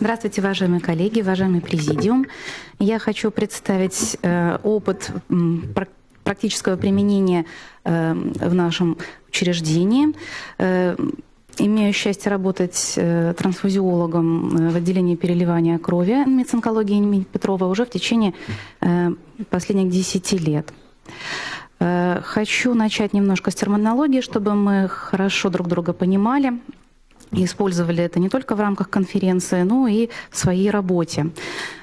Здравствуйте, уважаемые коллеги, уважаемый президиум. Я хочу представить э, опыт практического применения э, в нашем учреждении. Э, имею счастье работать трансфузиологом в отделении переливания крови медицинкологии имени Петрова уже в течение последних 10 лет. Хочу начать немножко с терминологии, чтобы мы хорошо друг друга понимали использовали это не только в рамках конференции, но и в своей работе.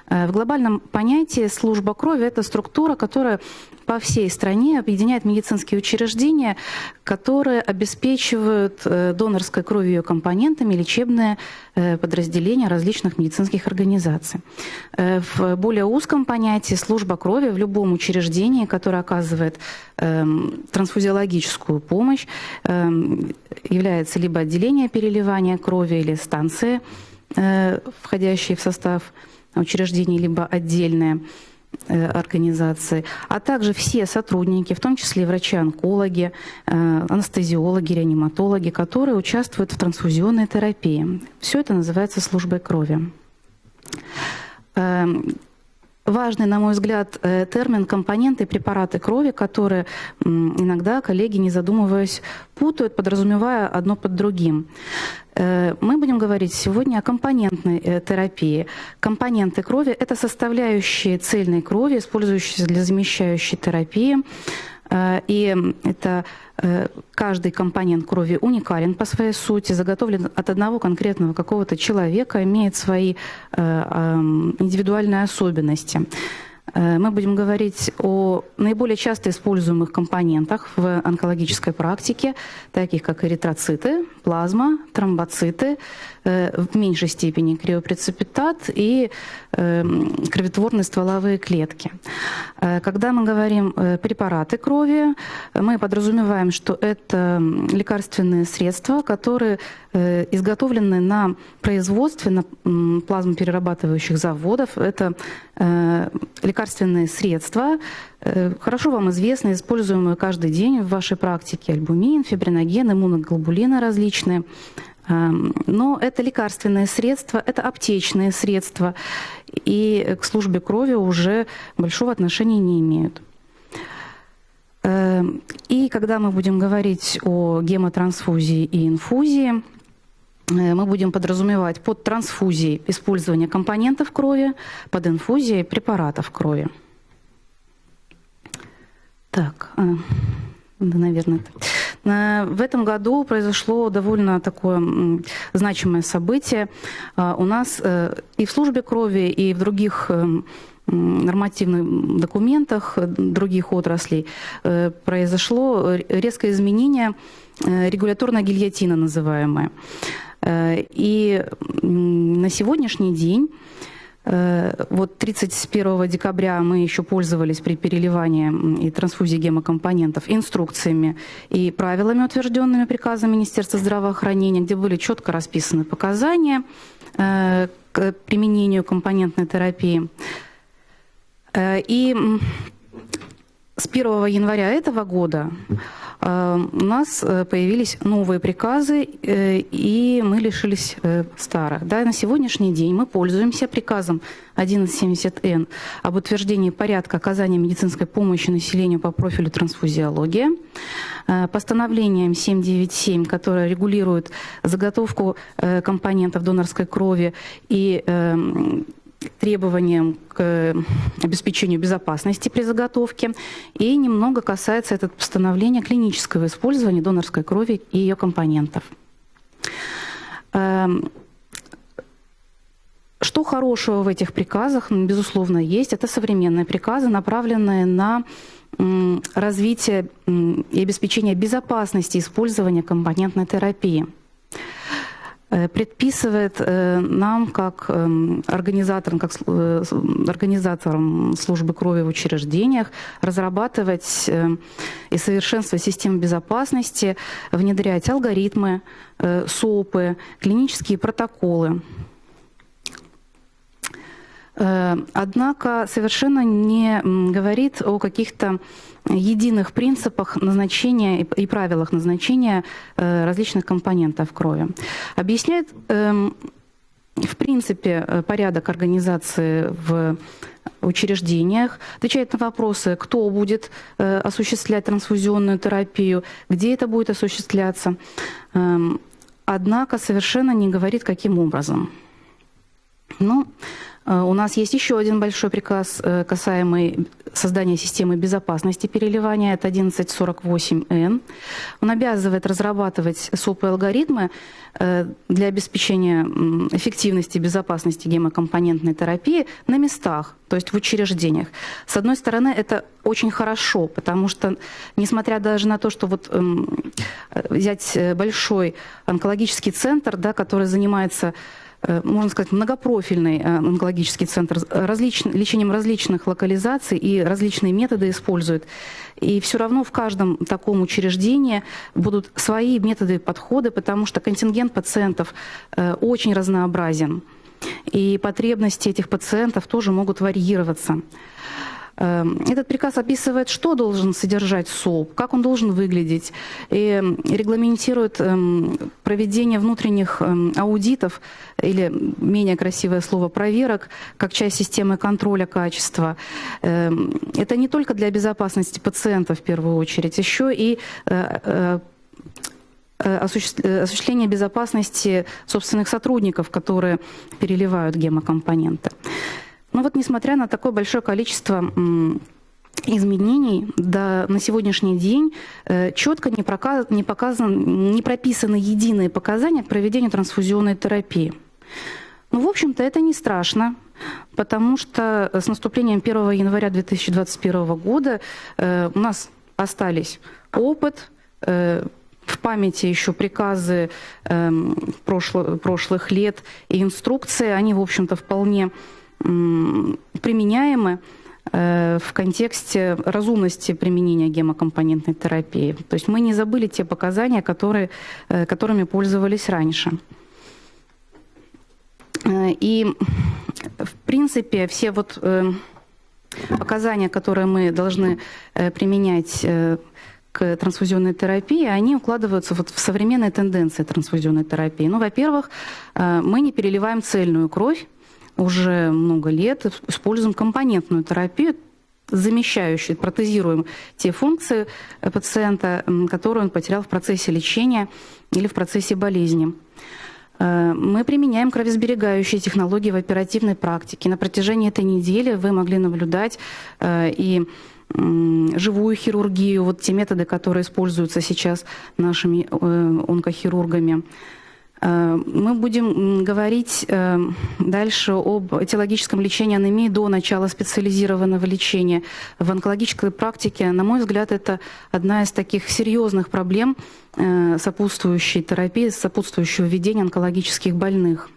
Э, в глобальном понятии служба крови – это структура, которая по всей стране объединяет медицинские учреждения, которые обеспечивают э, донорской кровью ее компонентами лечебные э, подразделения различных медицинских организаций. В более узком понятии служба крови в любом учреждении, которое оказывает эм, трансфузиологическую помощь, эм, является либо отделение переливания крови или станции, входящие в состав учреждений, либо отдельные э, организации, а также все сотрудники, в том числе врачи-онкологи, э, анестезиологи, реаниматологи, которые участвуют в трансфузионной терапии. Все это называется службой крови. Эм, важный, на мой взгляд, э, термин компоненты и препараты крови, которые иногда коллеги, не задумываясь, путают, подразумевая одно под другим. Э, мы будем говорить сегодня о компонентной э, терапии. Компоненты крови – это составляющие цельной крови, использующиеся для замещающей терапии. И это каждый компонент крови уникален по своей сути, заготовлен от одного конкретного какого-то человека, имеет свои индивидуальные особенности. Э, мы будем говорить о наиболее часто используемых компонентах в онкологической практике, таких как эритроциты, плазма, тромбоциты, э, в меньшей степени криопрецепитат и эм, кроветворные стволовые клетки. Э, когда мы говорим препараты крови, мы подразумеваем, что это лекарственные средства, которые изготовлены на производстве на плазмоперерабатывающих заводов. Это лекарственные средства, э, хорошо вам известны, используемые каждый день в вашей практике. Альбумин, фибриноген, иммуноглобулины различные. Эм, но это лекарственные средства, это аптечные средства, и к службе крови уже большого отношения не имеют. Эм, и когда мы будем говорить о гемотрансфузии и инфузии, Э, мы будем подразумевать под трансфузией использование компонентов крови, под инфузией препаратов крови. Так, а, да, наверное. В этом году произошло довольно такое значимое событие. А, у нас э, и в службе крови, и в других э, нормативных документах других отраслей произошло резкое изменение регуляторная гильотина называемая. Э, и на сегодняшний день э, вот 31 декабря мы еще пользовались при переливании и трансфузии гемокомпонентов инструкциями и правилами, утвержденными приказом Министерства здравоохранения, где были четко расписаны показания э, к применению компонентной терапии. И с 1 января этого года Э, у нас э, появились новые приказы, э, и мы лишились старых. Да, на сегодняшний день мы пользуемся приказом 1170Н об утверждении порядка оказания медицинской помощи населению по профилю трансфузиология, постановлением 797, которое регулирует заготовку компонентов донорской крови и эм, требованиям к э, обеспечению безопасности при заготовке. И немного касается это постановления клинического использования донорской крови и ее компонентов. Эм, что хорошего в этих приказах, безусловно, есть. Это современные приказы, направленные на развитие и обеспечение безопасности использования компонентной терапии. Э, предписывает э, нам, как эм, организаторам, как э, организаторам службы крови в учреждениях, разрабатывать и совершенствовать систему безопасности, внедрять алгоритмы, СОПы, клинические протоколы. Однако совершенно не говорит о каких-то единых принципах назначения и правилах назначения э, различных компонентов крови. Объясняет эм, в принципе, порядок организации в учреждениях, отвечает на вопросы, кто будет осуществлять трансфузионную терапию, где это будет осуществляться. Эм, однако совершенно не говорит, каким образом. Ну, э, у нас есть еще один большой приказ, э, касаемый создания системы безопасности переливания, это 1148Н. Он обязывает разрабатывать СОП и алгоритмы э, для обеспечения эффективности и безопасности гемокомпонентной терапии на местах, то есть в учреждениях. С одной стороны, это очень хорошо, потому что, несмотря даже на то, что вот эм, взять большой онкологический центр, да, который занимается Э, можно сказать, многопрофильный э, онкологический центр, различ, лечением различных локализаций и различные методы использует. И все равно в каждом таком учреждении будут свои методы подходы, потому что контингент пациентов э, очень разнообразен. И потребности этих пациентов тоже могут варьироваться. Эм, этот приказ описывает, что должен содержать СОП, как он должен выглядеть, и регламентирует эм, проведение внутренних эм, аудитов, или менее красивое слово проверок, как часть системы контроля качества. Это не только для безопасности пациента в первую очередь, еще и э, э, э, осуществление безопасности собственных сотрудников, которые переливают гемокомпоненты. Но вот несмотря на такое большое количество изменений да, на сегодняшний день э, четко не, проказ, не, показан, не прописаны единые показания к проведению трансфузионной терапии. Ну, в общем-то, это не страшно, потому что с наступлением 1 января 2021 года э, у нас остались опыт, э, в памяти еще приказы э, прошло, прошлых лет и инструкции, они, в общем-то, вполне применяемы э, в контексте разумности применения гемокомпонентной терапии. То есть мы не забыли те показания, которые, э, которыми пользовались раньше. Э, и, в принципе, все вот показания, которые мы должны применять к трансфузионной терапии, они укладываются вот в современные тенденции трансфузионной терапии. Ну, во-первых, мы не переливаем цельную кровь, уже много лет используем компонентную терапию, замещающую, протезируем те функции пациента, которые он потерял в процессе лечения или в процессе болезни. Э, мы применяем кровосберегающие технологии в оперативной практике. На протяжении этой недели вы могли наблюдать э, и живую хирургию, вот те методы, которые используются сейчас нашими э, онкохирургами. Э, мы будем говорить э, дальше об этиологическом лечении анемии до начала специализированного лечения. В онкологической практике, на мой взгляд, это одна из таких серьезных проблем э, сопутствующей терапии, сопутствующего ведения онкологических больных.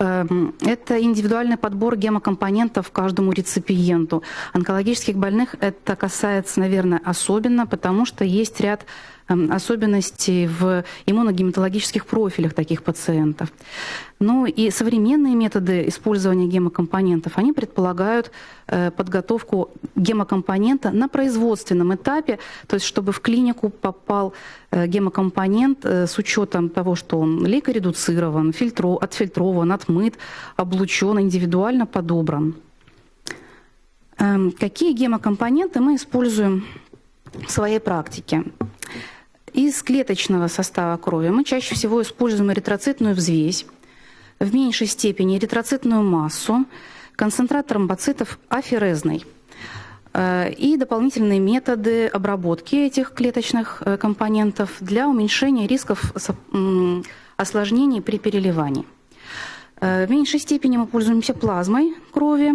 Это индивидуальный подбор гемокомпонентов каждому реципиенту. Онкологических больных это касается, наверное, особенно, потому что есть ряд Эм, особенностей в иммуногематологических профилях таких пациентов. Ну и современные методы использования гемокомпонентов, они предполагают э, подготовку гемокомпонента на производственном этапе, то есть чтобы в клинику попал э, гемокомпонент э, с учетом того, что он лейкоредуцирован, фильтро, отфильтрован, отмыт, облучен, индивидуально подобран. Эм, какие гемокомпоненты мы используем в своей практике? Из клеточного состава крови мы чаще всего используем эритроцитную взвесь, в меньшей степени эритроцитную массу, концентрат тромбоцитов аферезный э, и дополнительные методы обработки этих клеточных э, компонентов для уменьшения рисков осложнений при переливании. Э, в меньшей степени мы пользуемся плазмой крови,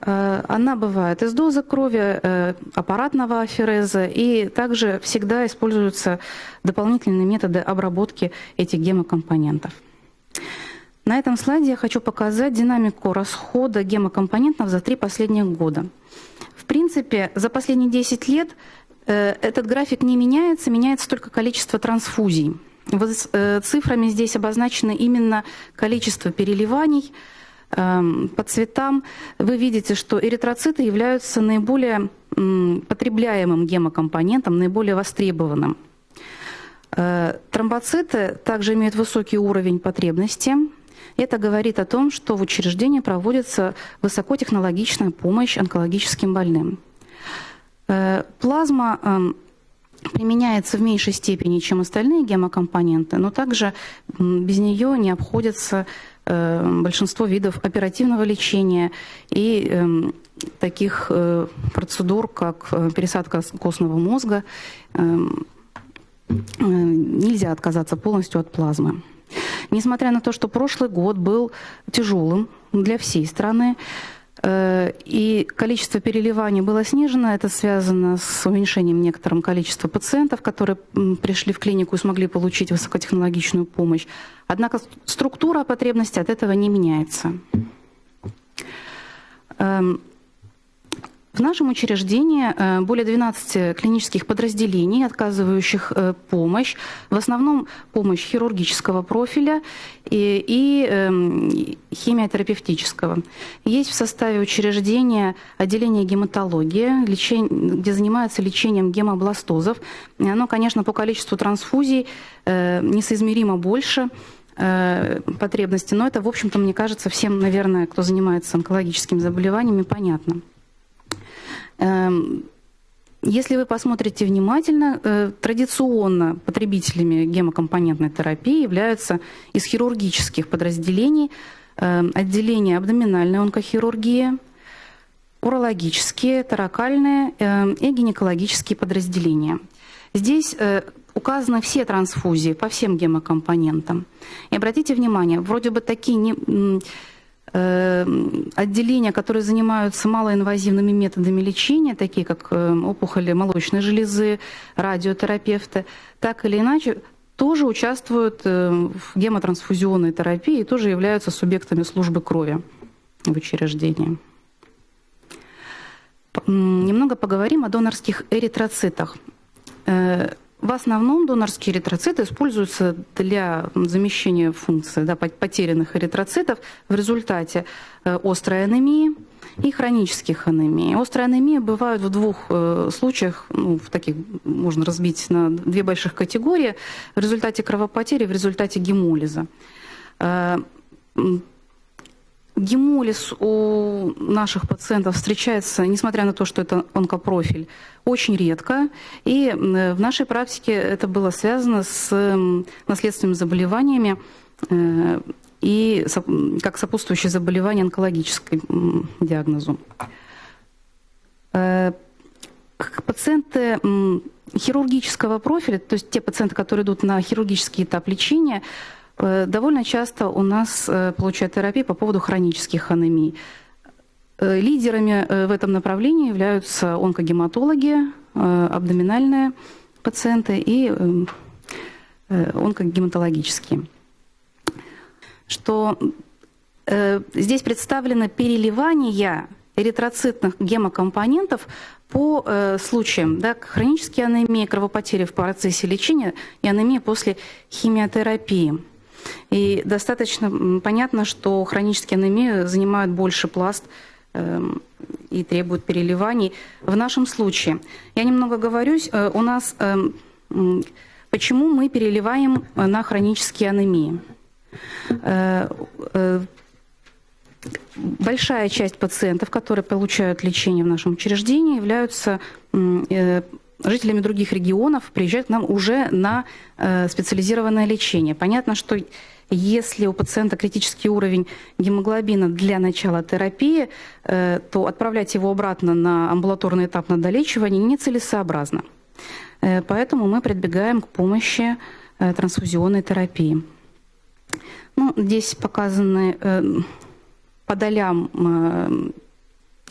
она бывает из дозы крови, э, аппаратного афереза, и также всегда используются дополнительные методы обработки этих гемокомпонентов. На этом слайде я хочу показать динамику расхода гемокомпонентов за три последних года. В принципе, за последние 10 лет э, этот график не меняется, меняется только количество трансфузий. Цифрами здесь обозначено именно количество переливаний – по цветам вы видите, что эритроциты являются наиболее потребляемым гемокомпонентом, наиболее востребованным. Э, Тромбоциты также имеют высокий уровень потребности. Это говорит о том, что в учреждении проводится высокотехнологичная помощь онкологическим больным. Плазма эм, применяется в меньшей степени, чем остальные гемокомпоненты, но также без нее не обходятся э, большинство видов оперативного лечения и эм, таких э, процедур, как э, пересадка костного мозга, эм, нельзя отказаться полностью от плазмы. Несмотря на то, что прошлый год был тяжелым для всей страны, Э, и количество переливаний было снижено. Это связано с уменьшением некоторым количества пациентов, которые пришли в клинику и смогли получить высокотехнологичную помощь. Однако структура потребности от этого не меняется. Эм, в нашем учреждении э, более 12 клинических подразделений, отказывающих э, помощь, в основном помощь хирургического профиля и, и э, химиотерапевтического. Есть в составе учреждения отделение гематологии, лечение, где занимаются лечением гемобластозов. Оно, конечно, по количеству трансфузий э, несоизмеримо больше потребности, но это, в общем-то, мне кажется, всем, наверное, кто занимается онкологическими заболеваниями, понятно. Эм, если вы посмотрите внимательно, э, традиционно потребителями гемокомпонентной терапии являются из хирургических подразделений эм, отделения абдоминальной онкохирургии, урологические, таракальные эм, и гинекологические подразделения. Здесь э, указаны все трансфузии по всем гемокомпонентам. И обратите внимание, вроде бы такие не отделения, которые занимаются малоинвазивными методами лечения, такие как э, опухоли молочной железы, радиотерапевты, так или иначе тоже участвуют э, в гемотрансфузионной терапии и тоже являются субъектами службы крови в учреждении. Немного поговорим о донорских эритроцитах. В основном донорские эритроциты используются для замещения функции да, потерянных эритроцитов в результате э, острой анемии и хронических анемий. Острая анемия бывает в двух э, случаях, ну, в таких можно разбить на две больших категории, в результате кровопотери, в результате гемолиза. Э, Гемолиз у наших пациентов встречается, несмотря на то, что это онкопрофиль, очень редко. И в нашей практике это было связано с наследственными заболеваниями э, и как сопутствующее заболевание онкологической диагнозу. Э, пациенты хирургического профиля, то есть те пациенты, которые идут на хирургический этап лечения, Э, довольно часто у нас э, получают терапию по поводу хронических анемий. Э, лидерами в этом направлении являются онкогематологи, абдоминальные пациенты и онкогематологические. Что здесь представлено переливание эритроцитных гемокомпонентов по случаям да, хронические анемии, кровопотери в процессе лечения и анемия после химиотерапии. И достаточно понятно, что хронические анемии занимают больше пласт эм, и требуют переливаний. В нашем случае, я немного говорюсь, э, у нас эм, почему мы переливаем на хронические анемии. Э, э, большая часть пациентов, которые получают лечение в нашем учреждении, являются жителями других регионов, приезжают к нам уже на специализированное лечение. Понятно, что если у пациента критический уровень гемоглобина для начала терапии, э, то отправлять его обратно на амбулаторный этап на долечивание нецелесообразно. Э, поэтому мы прибегаем к помощи э, трансфузионной терапии. Ну, здесь показаны по долям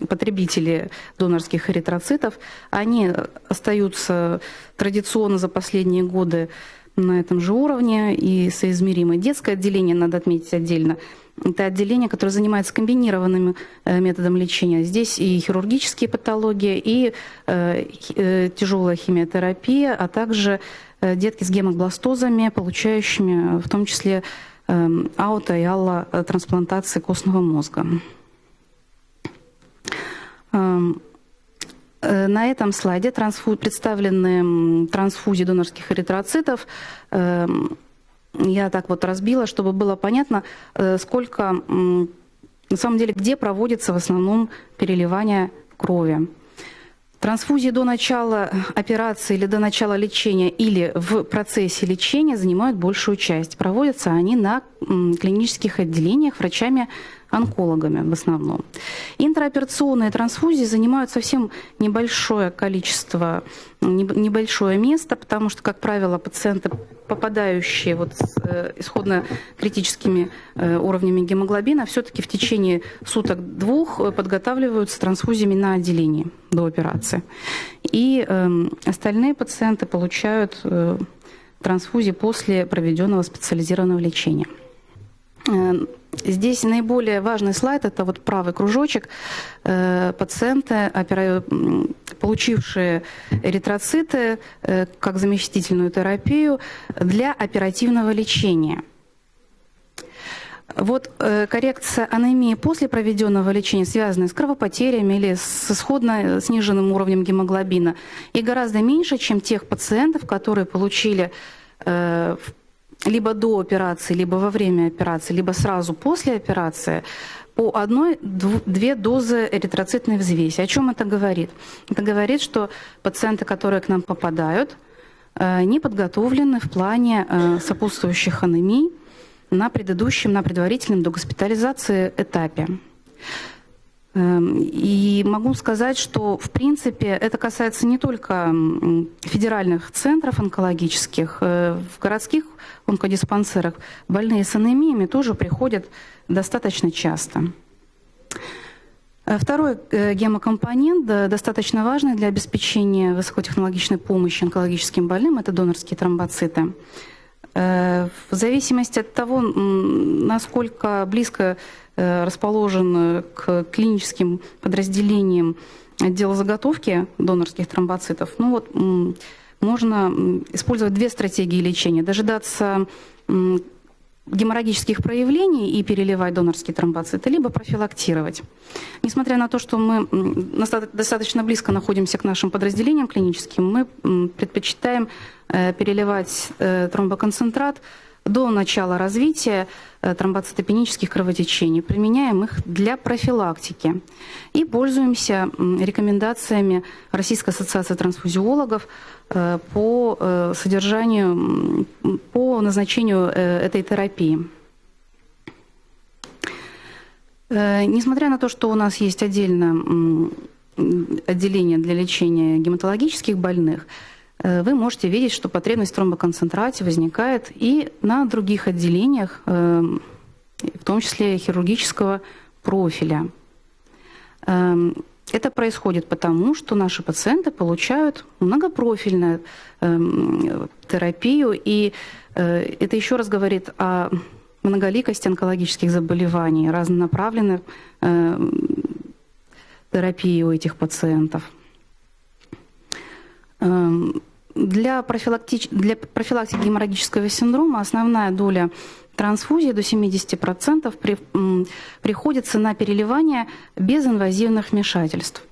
потребители донорских эритроцитов, они остаются традиционно за последние годы на этом же уровне и соизмеримы. Детское отделение надо отметить отдельно. Это отделение, которое занимается комбинированным э, методом лечения. Здесь и хирургические патологии, и э, э, тяжелая химиотерапия, а также детки с гемобластозами, получающими в том числе э, ауто и алло трансплантации костного мозга. Эм, На этом слайде представлены трансфузии донорских эритроцитов. Эм, я так вот разбила, чтобы было понятно, сколько, на самом деле, где проводится в основном переливание крови. Трансфузии до начала операции или до начала лечения или в процессе лечения занимают большую часть. Проводятся они на клинических отделениях врачами онкологами в основном. Интраоперационные трансфузии занимают совсем небольшое количество, небольшое место, потому что, как правило, пациенты, попадающие вот с э, исходно критическими э, уровнями гемоглобина, все-таки в течение суток-двух э, подготавливаются трансфузиями на отделении до операции. И эм, остальные пациенты получают трансфузии после проведенного специализированного лечения. Здесь наиболее важный слайд, это вот правый кружочек. Э, пациенты, получившие эритроциты э, как заместительную терапию для оперативного лечения. Вот э, коррекция анемии после проведенного лечения, связанная с кровопотерями или с исходно сниженным уровнем гемоглобина, и гораздо меньше, чем тех пациентов, которые получили в либо до операции, либо во время операции, либо сразу после операции по одной-две дозы эритроцитной взвеси. О чем это говорит? Это говорит, что пациенты, которые к нам попадают, э, не подготовлены в плане э, сопутствующих анемий на предыдущем, на предварительном до госпитализации этапе. Эм, и могу сказать, что, в принципе, это касается не только федеральных центров онкологических. Э, в городских онкодиспансерах больные с анемиями тоже приходят достаточно часто. Э, второй э, гемокомпонент, достаточно важный для обеспечения высокотехнологичной помощи онкологическим больным, это донорские тромбоциты. В зависимости от того, насколько близко Э, расположен к клиническим подразделениям отдела заготовки донорских тромбоцитов, ну вот можно использовать две стратегии лечения. Дожидаться геморрагических проявлений и переливать донорские тромбоциты, либо профилактировать. Несмотря на то, что мы достаточно близко находимся к нашим подразделениям клиническим, мы предпочитаем э, переливать э, тромбоконцентрат до начала развития э, тромбоцитопенических кровотечений. Применяем их для профилактики. И пользуемся рекомендациями Российской ассоциации трансфузиологов по э, содержанию, по назначению этой терапии. Несмотря на то, что у нас есть отдельно отделение для лечения гематологических больных, Э, вы можете видеть, что потребность в тромбоконцентрате возникает и на других отделениях, э, в том числе хирургического профиля. Это происходит потому, что наши пациенты получают многопрофильную эм, терапию, и э, это еще раз говорит о многоликости онкологических заболеваний, разнонаправленной терапии у этих пациентов. Эм, для, профилактич... для профилактики геморрагического синдрома основная доля трансфузии до 70% при... приходится на переливание без инвазивных вмешательств.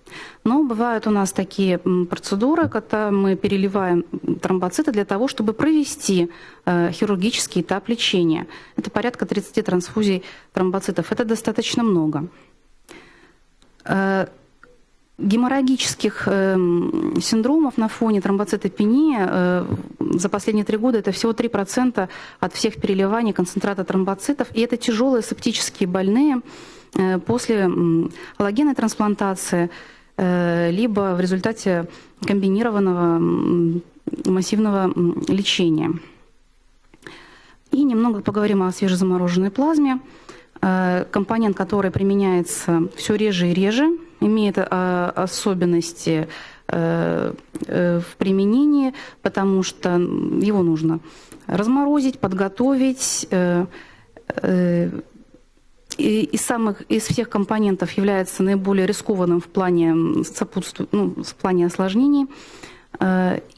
Но бывают у нас такие процедуры, когда мы переливаем тромбоциты для того, чтобы провести э, хирургический этап лечения. Это порядка 30 трансфузий тромбоцитов. Это достаточно много. Геморрагических э, синдромов на фоне тромбоцитопении э, за последние три года это всего 3% от всех переливаний концентрата тромбоцитов. И это тяжелые септические больные э, после аллогенной трансплантации, э, либо в результате комбинированного массивного лечения. И немного поговорим о свежезамороженной плазме. Э, компонент, который применяется все реже и реже, имеет э, особенности э, в применении, потому что его нужно разморозить, подготовить. И из, самых, из всех компонентов является наиболее рискованным в плане, сопутству, ну, в плане осложнений.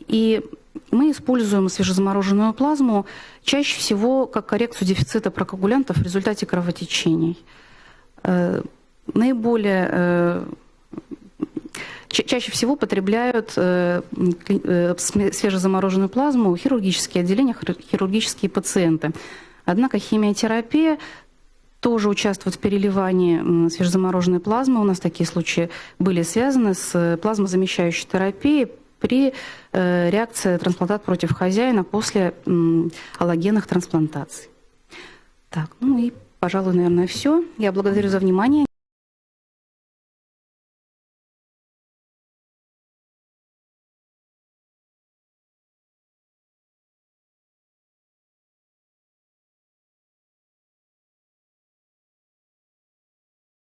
И мы используем свежезамороженную плазму чаще всего как коррекцию дефицита прокоагулянтов в результате кровотечений. Э, наиболее э, ча- чаще всего потребляют э, свежезамороженную плазму хирургические отделения, хир- хирургические пациенты. Однако химиотерапия тоже участвует в переливании свежезамороженной плазмы. У нас такие случаи были связаны с плазмозамещающей терапией при э, реакции трансплантат против хозяина после аллогенных трансплантаций. Так, ну и, пожалуй, наверное, все. Я благодарю за внимание.